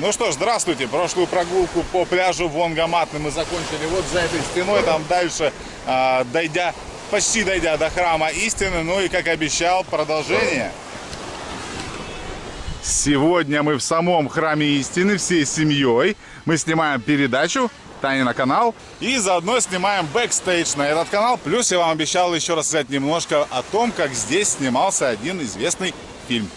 Ну что ж, здравствуйте. Прошлую прогулку по пляжу Вонгамат мы закончили вот за этой стеной. Там дальше, а, дойдя, почти дойдя до храма истины. Ну и, как обещал, продолжение. Сегодня мы в самом храме истины всей семьей. Мы снимаем передачу Тани на канал. И заодно снимаем бэкстейдж на этот канал. Плюс я вам обещал еще рассказать немножко о том, как здесь снимался один известный фильм.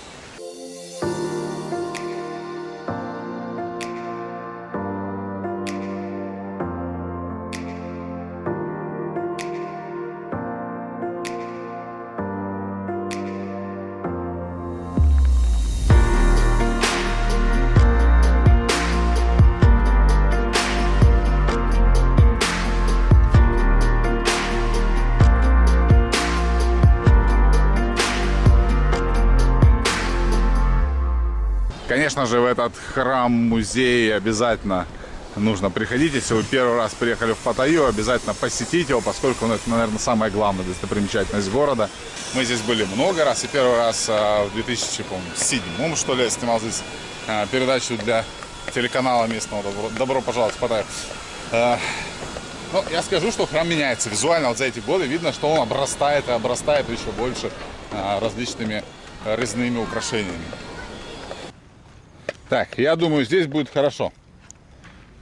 Конечно же, в этот храм-музей обязательно нужно приходить. Если вы первый раз приехали в Паттайю, обязательно посетить его, поскольку ну, это, наверное, самая главная достопримечательность города. Мы здесь были много раз, и первый раз а, в 2007 что ли, я снимал здесь а, передачу для телеканала местного «Добро, Добро пожаловать в Паттайю». А, ну, я скажу, что храм меняется визуально. Вот за эти годы видно, что он обрастает и обрастает еще больше различными резными украшениями. Так, я думаю, здесь будет хорошо.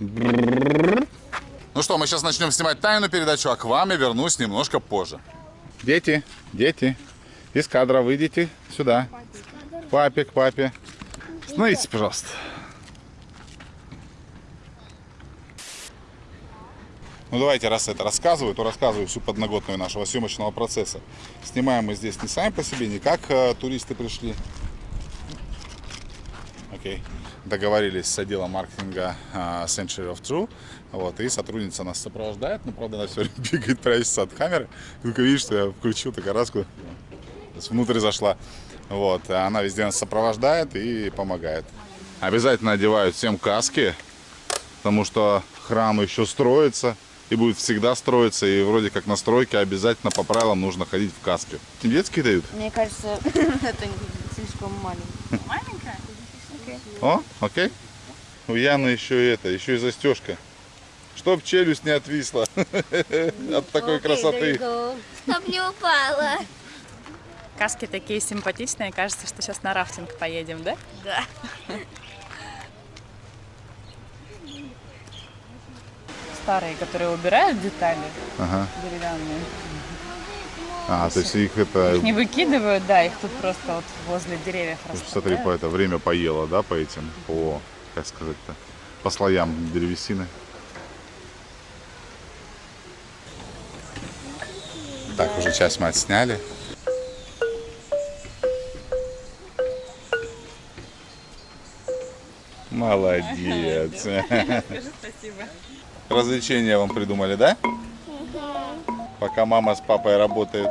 Ну что, мы сейчас начнем снимать тайную передачу, а к вам я вернусь немножко позже. Дети, дети, из кадра выйдите сюда. Папе, к папе. Остановитесь, пожалуйста. Ну давайте, раз это рассказываю, то рассказываю всю подноготную нашего съемочного процесса. Снимаем мы здесь не сами по себе, не как э, туристы пришли, окей. Договорились с отделом маркетинга uh, Century of True. Вот, и сотрудница нас сопровождает, но, правда, она все время бегает, прячется от камеры. Только видишь, что я включил так раску, внутрь зашла. Вот, она везде нас сопровождает и помогает. Обязательно одевают всем каски, потому что храм еще строится и будет всегда строиться. И вроде как на стройке обязательно по правилам нужно ходить в каске. Детские дают? Мне кажется, это слишком маленькое. О, окей. У Яны еще это, еще и застежка. Чтоб челюсть не отвисла от такой красоты. Чтоб не упала. Каски такие симпатичные. Кажется, что сейчас на рафтинг поедем, да? Да. Старые, которые убирают детали Ага. деревянные. А, то есть их это... Их не выкидывают, да, их тут просто вот возле деревьев Смотри, расставляют. по это время поело, да, по этим, по, как сказать-то, по слоям древесины. Так, уже часть мы отсняли. Молодец. Скажи спасибо. Развлечения вам придумали, да? Пока мама с папой работает.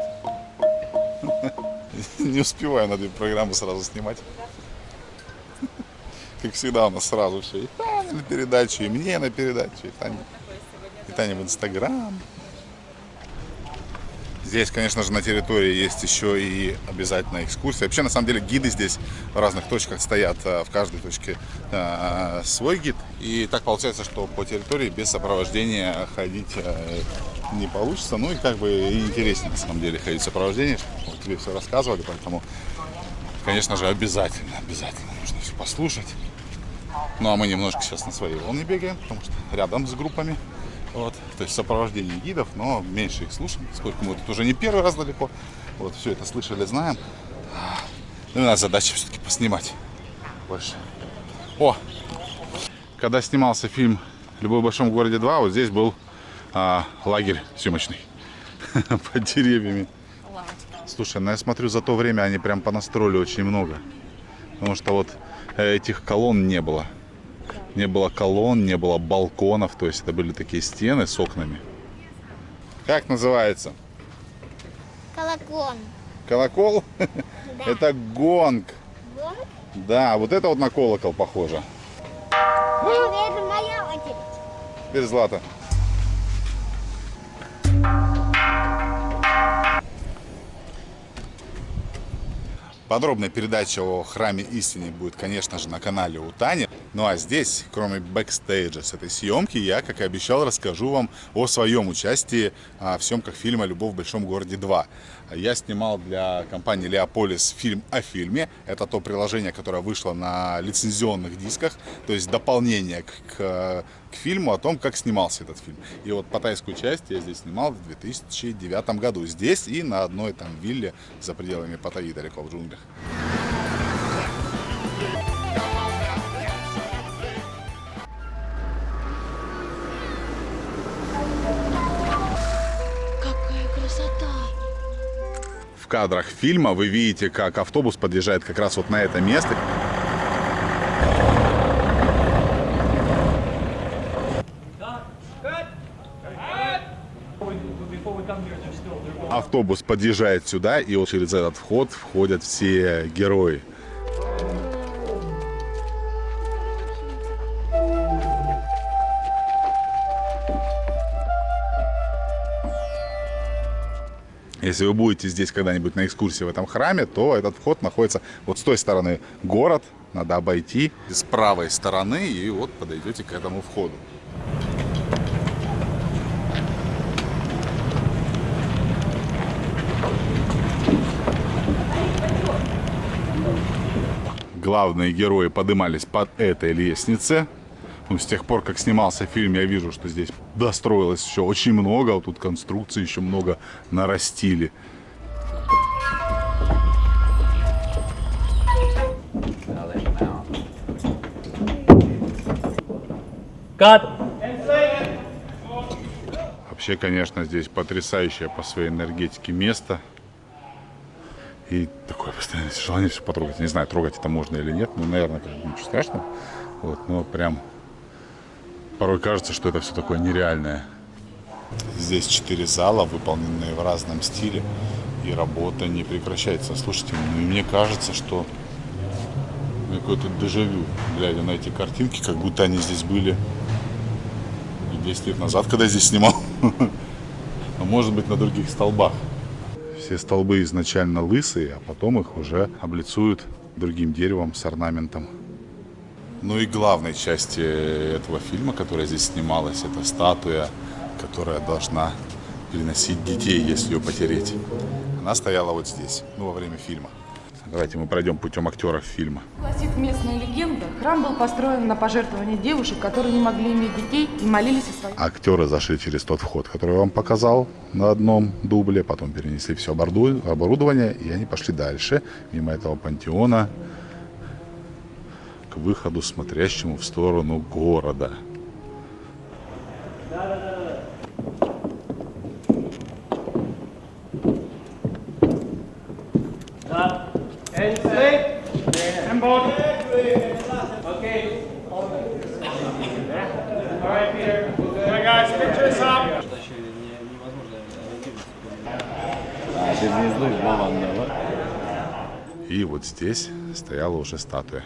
Не успеваю на две программы сразу снимать. Как всегда у нас сразу все. И Тане на передачу, и мне на передачу, и Тане, и Тане в Инстаграм. Здесь, конечно же, на территории есть еще и обязательно экскурсия. Вообще, на самом деле, гиды здесь в разных точках стоят. а, В каждой точке а, свой гид. И так получается, что по территории без сопровождения ходить а, не получится. Ну и как бы интереснее, на самом деле, ходить в сопровождении. Вот тебе все рассказывали, поэтому, конечно же, обязательно, обязательно нужно все послушать. Ну а мы немножко сейчас на своей волне бегаем, потому что рядом с группами. Вот, то есть сопровождение гидов, но меньше их слушаем, поскольку мы тут уже не первый раз далеко. Вот, все это слышали, знаем. Ну, и у нас задача все-таки поснимать больше. О! Когда снимался фильм «Любовь в большом городе 2», вот здесь был а, лагерь съемочный под деревьями. Слушай, ну я смотрю, за то время они прям понастроили очень много. Потому что вот э, этих колонн не было. Не было колонн, не было балконов. То есть это были такие стены с окнами. Как называется? Колокон. Колокол? Это гонг. Да, вот это вот на колокол похоже. Это моя очередь. Теперь Злата. Подробная передача о храме истины будет, конечно же, на канале у Тани. Ну а здесь, кроме бэкстейджа с этой съемки, я, как и обещал, расскажу вам о своем участии а, в съемках фильма «Любовь в большом городе 2». Я снимал для компании Леополис фильм о фильме. Это то приложение, которое вышло на лицензионных дисках, то есть дополнение к, к, к фильму о том, как снимался этот фильм. И вот патайскую часть я здесь снимал в 2009 году. Здесь и на одной там вилле за пределами Паттайи, далеко в джунглях. В кадрах фильма вы видите, как автобус подъезжает как раз вот на это место. Автобус подъезжает сюда, и вот через этот вход входят все герои. Если вы будете здесь когда-нибудь на экскурсии в этом храме, то этот вход находится вот с той стороны город, надо обойти с правой стороны и вот подойдете к этому входу. Главные герои поднимались под этой лестнице. Ну, с тех пор, как снимался фильм, я вижу, что здесь достроилось еще очень много. Вот тут конструкции еще много нарастили. Кат! Вообще, конечно, здесь потрясающее по своей энергетике место. И такое постоянное желание все потрогать. Не знаю, трогать это можно или нет. Ну, наверное, как ничего страшного. Вот, но прям порой кажется, что это все такое нереальное. Здесь четыре зала, выполненные в разном стиле. И работа не прекращается. Слушайте, ну, мне кажется, что какое-то дежавю, глядя на эти картинки, как будто они здесь были и 10 лет назад, когда я здесь снимал. Может быть на других столбах. Все столбы изначально лысые, а потом их уже облицуют другим деревом с орнаментом. Ну и главной части этого фильма, которая здесь снималась, это статуя, которая должна переносить детей, если ее потереть. Она стояла вот здесь, ну, во время фильма. Давайте мы пройдем путем актеров фильма. Гласит местная легенда, храм был построен на пожертвование девушек, которые не могли иметь детей и молились о своих... Актеры зашли через тот вход, который я вам показал на одном дубле, потом перенесли все оборудование, и они пошли дальше, мимо этого пантеона, к выходу, смотрящему в сторону города. And straight. And both. Okay. All right, Peter. All right, guys, pictures up. И вот здесь стояла уже статуя.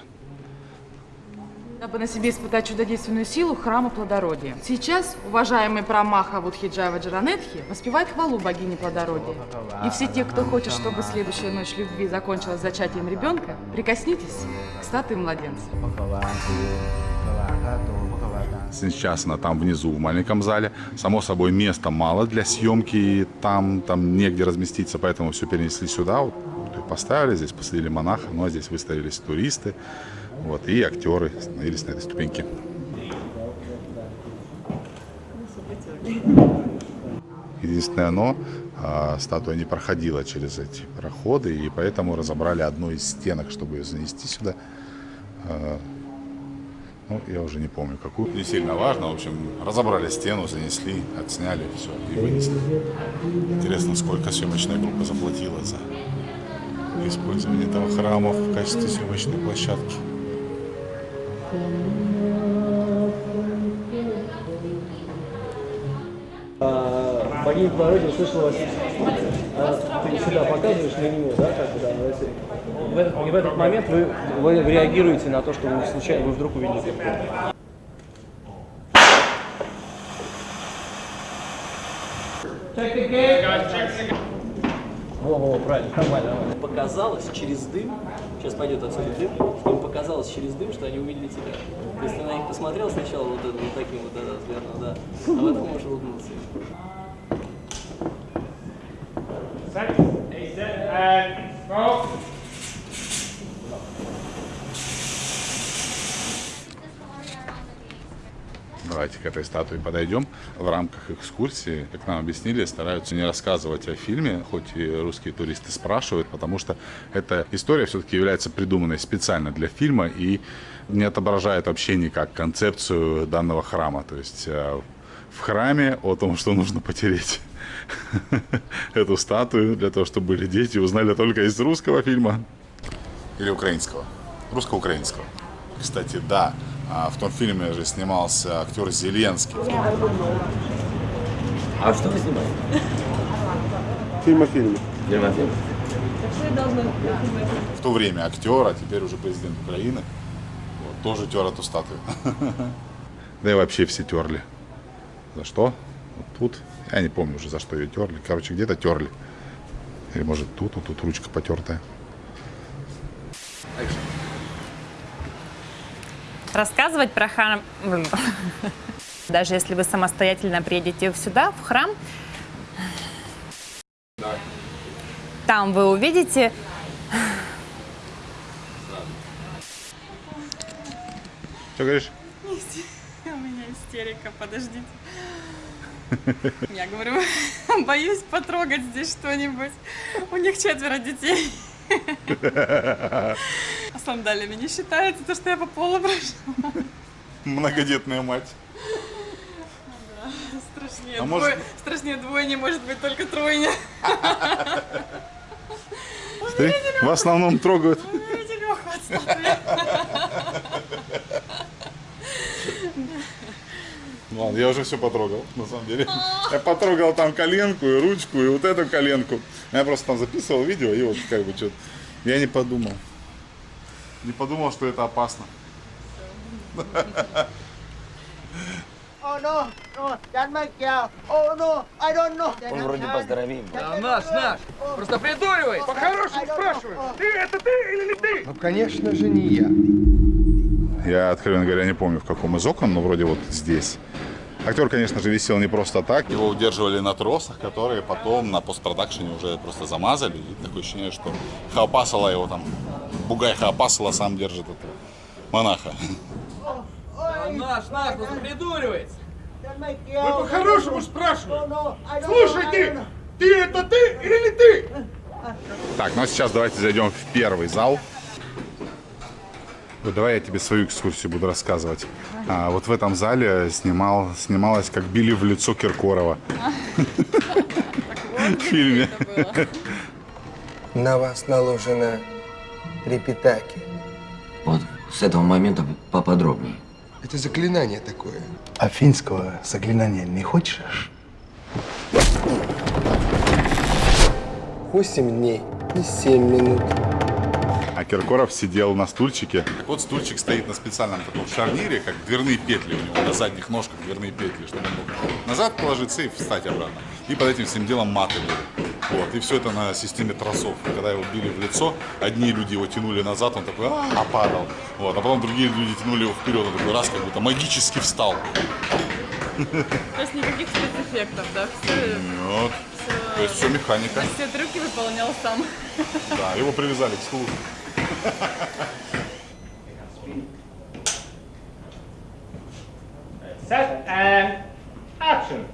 Дабы на себе испытать чудодейственную силу храма плодородия. Сейчас уважаемый прамаха Вудхиджава Джаранетхи воспевает хвалу богини плодородия. И все те, кто хочет, чтобы следующая ночь любви закончилась зачатием ребенка, прикоснитесь к статуе младенца. Сейчас она там внизу в маленьком зале. Само собой, места мало для съемки, там, там негде разместиться, поэтому все перенесли сюда. Вот, поставили, здесь посадили монаха, ну а здесь выставились туристы. Вот, и актеры становились на этой ступеньке. Единственное, но а, статуя не проходила через эти проходы, и поэтому разобрали одну из стенок, чтобы ее занести сюда. А, ну, я уже не помню какую. Не сильно важно. В общем, разобрали стену, занесли, отсняли, все, и вынесли. Интересно, сколько съемочная группа заплатила за использование этого храма в качестве съемочной площадки. Богиня плодородия услышала вас. А, ты сюда показываешь на нее, да, как бы, да, в этот, и в этот момент вы, вы реагируете на то, что вы случайно, вы вдруг увидели. Во-во, правильно, нормально, нормально. показалось через дым, сейчас пойдет отсюда дым, что им показалось через дым, что они увидели тебя. То есть ты на них посмотрел сначала вот, это, вот таким вот да, взглядом, да, а потом можешь улыбнуться. Давайте к этой статуе подойдем. В рамках экскурсии, как нам объяснили, стараются не рассказывать о фильме, хоть и русские туристы спрашивают, потому что эта история все-таки является придуманной специально для фильма и не отображает вообще никак концепцию данного храма. То есть э, в храме о том, что нужно потереть эту статую для того, чтобы были дети, узнали только из русского фильма. Или украинского. Русско-украинского. Кстати, да, в том фильме же снимался актер Зеленский. А что вы снимаете? Фильм о фильме. В то время актер, а теперь уже президент Украины, вот, тоже тер эту статую. Да и вообще все терли. За что? Вот тут. Я не помню уже, за что ее терли. Короче, где-то терли. Или может тут, вот тут ручка потертая. Рассказывать про храм... Даже если вы самостоятельно приедете сюда, в храм, там вы увидите... Что говоришь? У меня истерика, подождите. Я говорю, боюсь потрогать здесь что-нибудь. У них четверо детей. А сандалиями не считается то, что я по полу прошла. Многодетная мать. Страшнее, А двое, может- страшнее двое не может быть, только тройня. В основном трогают. Видите, Лёха, от статуи. Ну Ладно, я уже все потрогал, на самом деле. Я потрогал там коленку и ручку, и вот эту коленку. Я просто там записывал видео, и вот как бы что-то... Я не подумал. Не подумал, что это опасно. Oh no, no, that my cow. Oh no, I don't know. Он вроде поздоровее. А наш, наш. Просто придуривай. По-хорошему спрашиваю. Ты это ты или не ты? Ну, конечно же, не я. Я, откровенно говоря, не помню, в каком из окон, но вроде вот здесь. Актер, конечно же, висел не просто так. Его удерживали на тросах, которые потом на постпродакшене уже просто замазали. И такое ощущение, что Хаопасала его там, Бугай Хаопасала сам держит этого монаха. Наш, наш, просто придуривается. That my cow. По-хорошему don't Слушай ты, ты это ты или не ты? Так, ну а сейчас давайте зайдем в первый зал. Вот давай я тебе свою экскурсию буду рассказывать. А, вот в этом зале снимал, снималась, как били в лицо Киркорова. В фильме. На вас наложено репитаки. Вот с этого момента поподробнее. Это заклинание такое. А финского заклинания не хочешь? Восемь дней и семь минут. А Киркоров сидел на стульчике. Вот стульчик стоит на специальном таком шарнире, как дверные петли у него, на задних ножках дверные петли, чтобы он мог назад положиться и встать обратно. И под этим всем делом маты были. Вот, и все это на системе тросов. Когда его били в лицо, одни люди его тянули назад, он такой, а, падал. Вот, а потом другие люди тянули его вперед, он такой раз как будто магически встал. То есть никаких спецэффектов, да? Все, Вот. То есть все механика. все трюки выполнял сам. Да, его привязали к стулу. Set and action.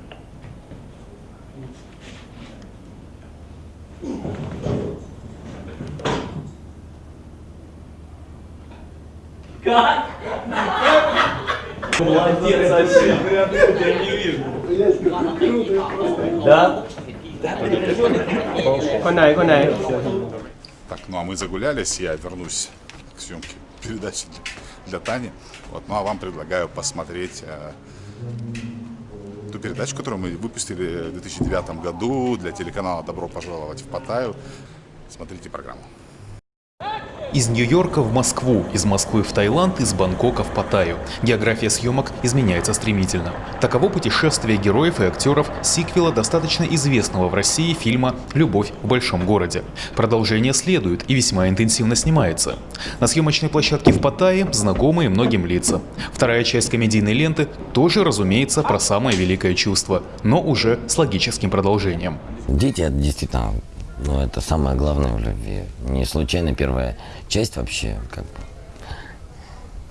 Молодец вообще. Я не вижу. Да? Конай, конай. Так, ну а мы загулялись, я вернусь к съемке передачи для, для Тани. Вот, ну а вам предлагаю посмотреть э, ту передачу, которую мы выпустили в 2009 году для телеканала «Добро пожаловать в Паттайю». Смотрите программу. Из Нью-Йорка в Москву, из Москвы в Таиланд, из Бангкока в Паттайю. География съемок изменяется стремительно. Таково путешествие героев и актеров сиквела достаточно известного в России фильма «Любовь в большом городе». Продолжение следует и весьма интенсивно снимается. На съемочной площадке в Паттайе знакомые многим лица. Вторая часть комедийной ленты тоже, разумеется, про самое великое чувство, но уже с логическим продолжением. Дети действительно, ну, это самое главное в любви. Не случайно первая часть вообще, как бы,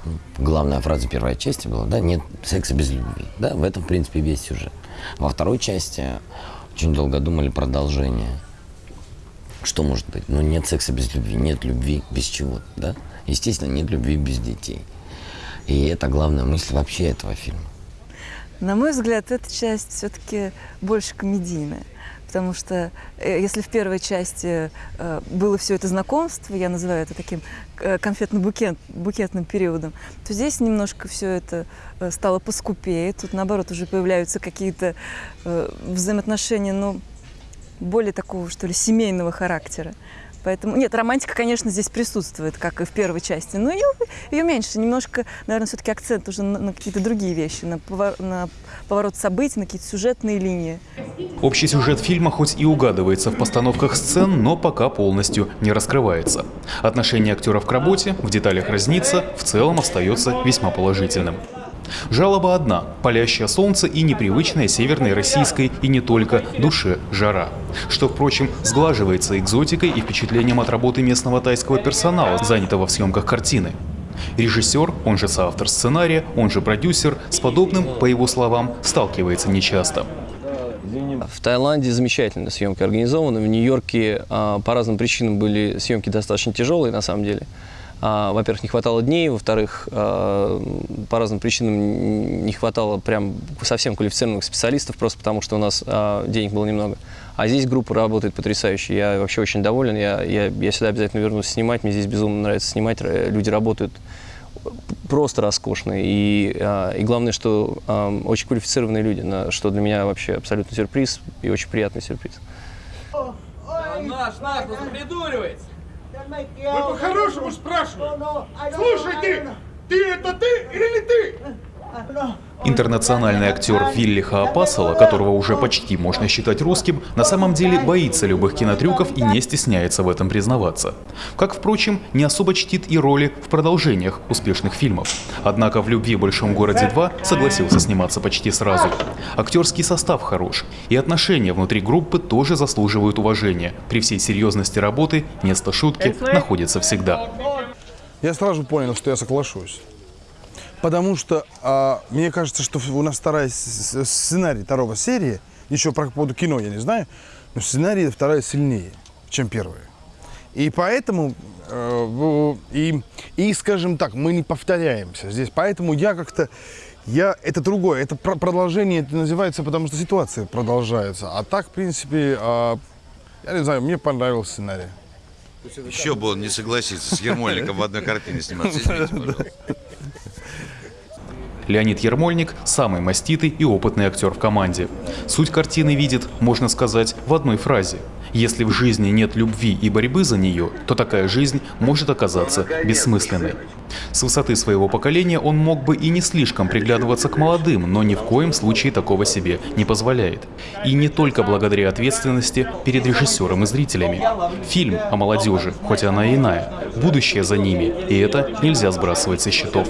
ну, главная фраза первой части была, да, нет секса без любви. Да, в этом, в принципе, весь сюжет. Во второй части очень долго думали продолжение. Что может быть? Ну, нет секса без любви, нет любви без чего, да? Естественно, нет любви без детей. И это главная мысль вообще этого фильма. На мой взгляд, эта часть все-таки больше комедийная. Потому что э, если в первой части э, было все это знакомство, я называю это таким э, конфетно-букетным периодом, то здесь немножко все это стало поскупее. Тут, наоборот, уже появляются какие-то взаимоотношения, ну, более такого, что ли, семейного характера. Поэтому, нет, романтика, конечно, здесь присутствует, как и в первой части, но ее, ее меньше. Немножко, наверное, все-таки акцент уже на, на какие-то другие вещи, на, повор, на поворот событий, на какие-то сюжетные линии. Общий сюжет фильма хоть и угадывается в постановках сцен, но пока полностью не раскрывается. Отношение актеров к работе в деталях разнится, в целом остается весьма положительным. Жалоба одна – палящее солнце и непривычная северной российской и не только душе жара. Что, впрочем, сглаживается экзотикой и впечатлением от работы местного тайского персонала, занятого в съемках картины. Режиссер, он же соавтор сценария, он же продюсер, с подобным, по его словам, сталкивается нечасто. В Таиланде замечательно съемки организованы. В Нью-Йорке а, по разным причинам были съемки достаточно тяжелые, на самом деле. А, во-первых, не хватало дней, во-вторых, а, по разным причинам не хватало прям совсем квалифицированных специалистов, просто потому что у нас а, денег было немного. А здесь группа работает потрясающе, я вообще очень доволен, я, я, я сюда обязательно вернусь снимать, мне здесь безумно нравится снимать, люди работают просто роскошно. И, и главное, что очень квалифицированные люди, что для меня вообще абсолютно сюрприз и очень приятный сюрприз. Наш, наш, придуривается. Мы по-хорошему спрашиваем. Слушай, ты, ты это ты или ты? Интернациональный актер Вилли Хаапасала, которого уже почти можно считать русским, на самом деле боится любых кинотрюков и не стесняется в этом признаваться. Как, впрочем, не особо чтит и роли в продолжениях успешных фильмов. Однако в «Любви в большом городе 2» согласился сниматься почти сразу. Актерский состав хорош, и отношения внутри группы тоже заслуживают уважения. При всей серьезности работы место шутки находится всегда. Я сразу понял, что я соглашусь. Потому что а, мне кажется, что у нас вторая сценарий второго серии, еще про поводу кино я не знаю, но сценарий вторая сильнее, чем первая. И поэтому, э, и, и, скажем так, мы не повторяемся здесь. Поэтому я как-то, я, это другое, это продолжение, это называется, потому что ситуация продолжается. А так, в принципе, э, я не знаю, мне понравился сценарий. Еще бы он не согласится с Ермольником в одной картине сниматься. Извините. Леонид Ермольник – самый маститый и опытный актер в команде. Суть картины видит, можно сказать, в одной фразе. Если в жизни нет любви и борьбы за нее, то такая жизнь может оказаться бессмысленной. С высоты своего поколения он мог бы и не слишком приглядываться к молодым, но ни в коем случае такого себе не позволяет. И не только благодаря ответственности перед режиссером и зрителями. Фильм о молодежи, хоть она и иная, будущее за ними, и это нельзя сбрасывать со счетов.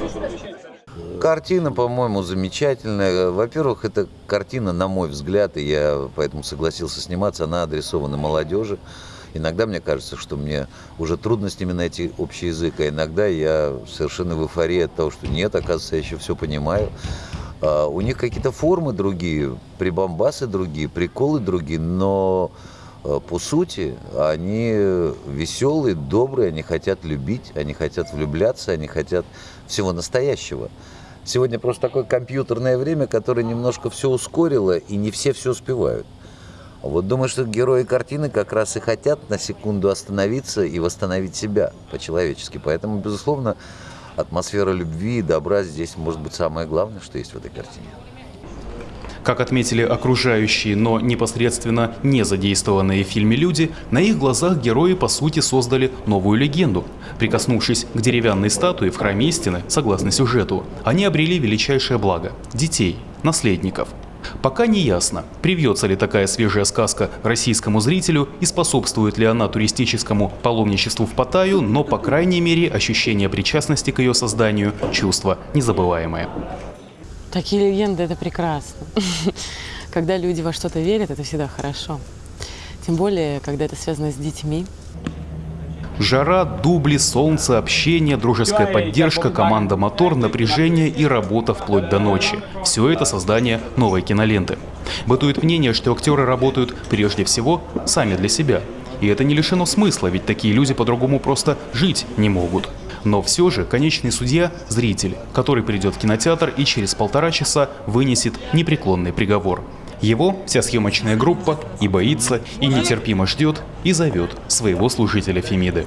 Картина, по-моему, замечательная. Во-первых, эта картина, на мой взгляд, и я поэтому согласился сниматься, она адресована молодежи. Иногда мне кажется, что мне уже трудно с ними найти общий язык, а иногда я совершенно в эйфории от того, что нет, оказывается, я еще все понимаю. А у них какие-то формы другие, прибамбасы другие, приколы другие, но а, по сути они веселые, добрые, они хотят любить, они хотят влюбляться, они хотят всего настоящего. Сегодня просто такое компьютерное время, которое немножко все ускорило, и не все все успевают. Вот думаю, что герои картины как раз и хотят на секунду остановиться и восстановить себя по-человечески. Поэтому, безусловно, атмосфера любви и добра здесь может быть самое главное, что есть в этой картине. Как отметили окружающие, но непосредственно не задействованные в фильме люди, на их глазах герои по сути создали новую легенду. Прикоснувшись к деревянной статуе в храме истины, согласно сюжету, они обрели величайшее благо – детей, наследников. Пока не ясно, привьется ли такая свежая сказка российскому зрителю и способствует ли она туристическому паломничеству в Паттайю, но, по крайней мере, ощущение причастности к ее созданию – чувство незабываемое. Такие легенды – это прекрасно. Когда люди во что-то верят, это всегда хорошо. Тем более, когда это связано с детьми. Жара, дубли, солнце, общение, дружеская поддержка, команда «Мотор», напряжение и работа вплоть до ночи. Все это создание новой киноленты. Бытует мнение, что актеры работают прежде всего сами для себя. И это не лишено смысла, ведь такие люди по-другому просто жить не могут. Но все же конечный судья – зритель, который придет в кинотеатр и через полтора часа вынесет непреклонный приговор. Его вся съемочная группа и боится, и нетерпимо ждет, и зовет своего служителя Фемиды.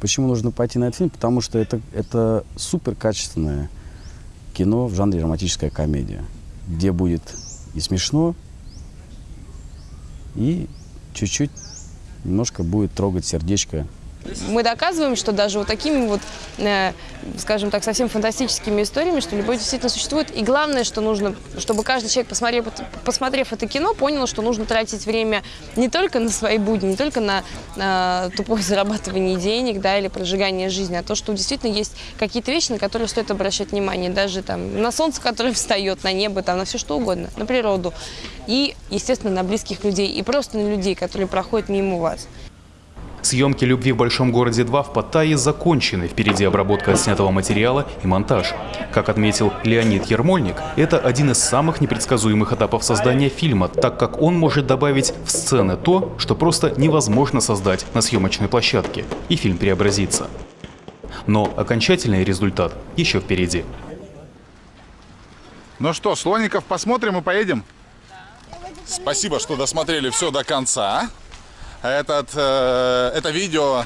Почему нужно пойти на этот фильм? Потому что это, это супер качественное кино в жанре романтическая комедия, где будет и смешно, и чуть-чуть немножко будет трогать сердечко мы доказываем, что даже вот такими вот, э, скажем так, совсем фантастическими историями, что любовь действительно существует. И главное, что нужно, чтобы каждый человек, посмотрев, посмотрев это кино, понял, что нужно тратить время не только на свои будни, не только на э, тупое зарабатывание денег, да, или прожигание жизни, а то, что действительно есть какие-то вещи, на которые стоит обращать внимание, даже там на солнце, которое встает, на небо, там, на все что угодно, на природу. И, естественно, на близких людей, и просто на людей, которые проходят мимо вас. Съемки «Любви в большом городе 2» в Паттайе закончены. Впереди обработка отснятого материала и монтаж. Как отметил Леонид Ермольник, это один из самых непредсказуемых этапов создания фильма, так как он может добавить в сцены то, что просто невозможно создать на съемочной площадке, и фильм преобразится. Но окончательный результат еще впереди. Ну что, слоников посмотрим и поедем? Спасибо, что досмотрели все до конца. Этот, э, это видео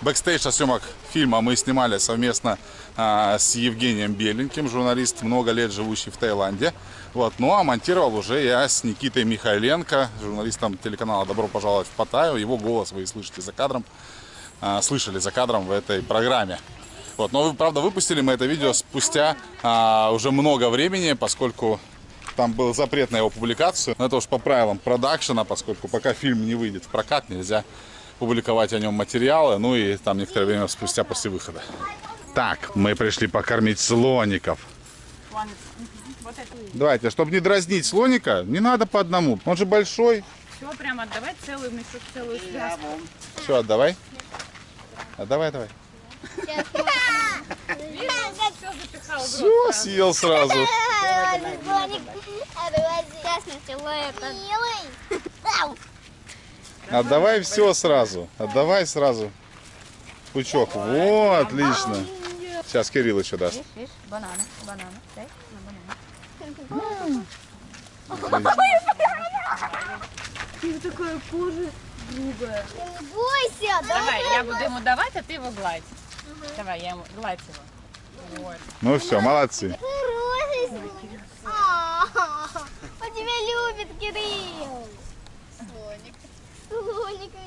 бэкстейдж съемок фильма мы снимали совместно э, с Евгением Беленьким, журналист, много лет живущий в Таиланде. Вот. Ну а монтировал уже я с Никитой Михайленко, журналистом телеканала «Добро пожаловать в Паттайю». Его голос вы слышите за кадром, э, слышали за кадром в этой программе. Вот. Но, правда, выпустили мы это видео спустя э, уже много времени, поскольку там был запрет на его публикацию. Но это уж по правилам продакшена, поскольку пока фильм не выйдет в прокат, нельзя публиковать о нем материалы. Ну и там некоторое время спустя после выхода. Так, мы пришли покормить слоников. Давайте, чтобы не дразнить слоника, не надо по одному. Он же большой. Все, прям отдавай целую мешок, целую связку. Все, отдавай. Отдавай, давай. Все, съел сразу. Отдавай все сразу. Отдавай сразу. Пучок. Вот, отлично. Сейчас Кирилл еще даст. Бананы, бананы. Ты такая кожа грубая. Не бойся, Давай, я буду ему давать, а ты его гладь. Давай, я ему гладь его. Ну все, молодцы. Он тебя любит, Кирилл. Слоник. Слоник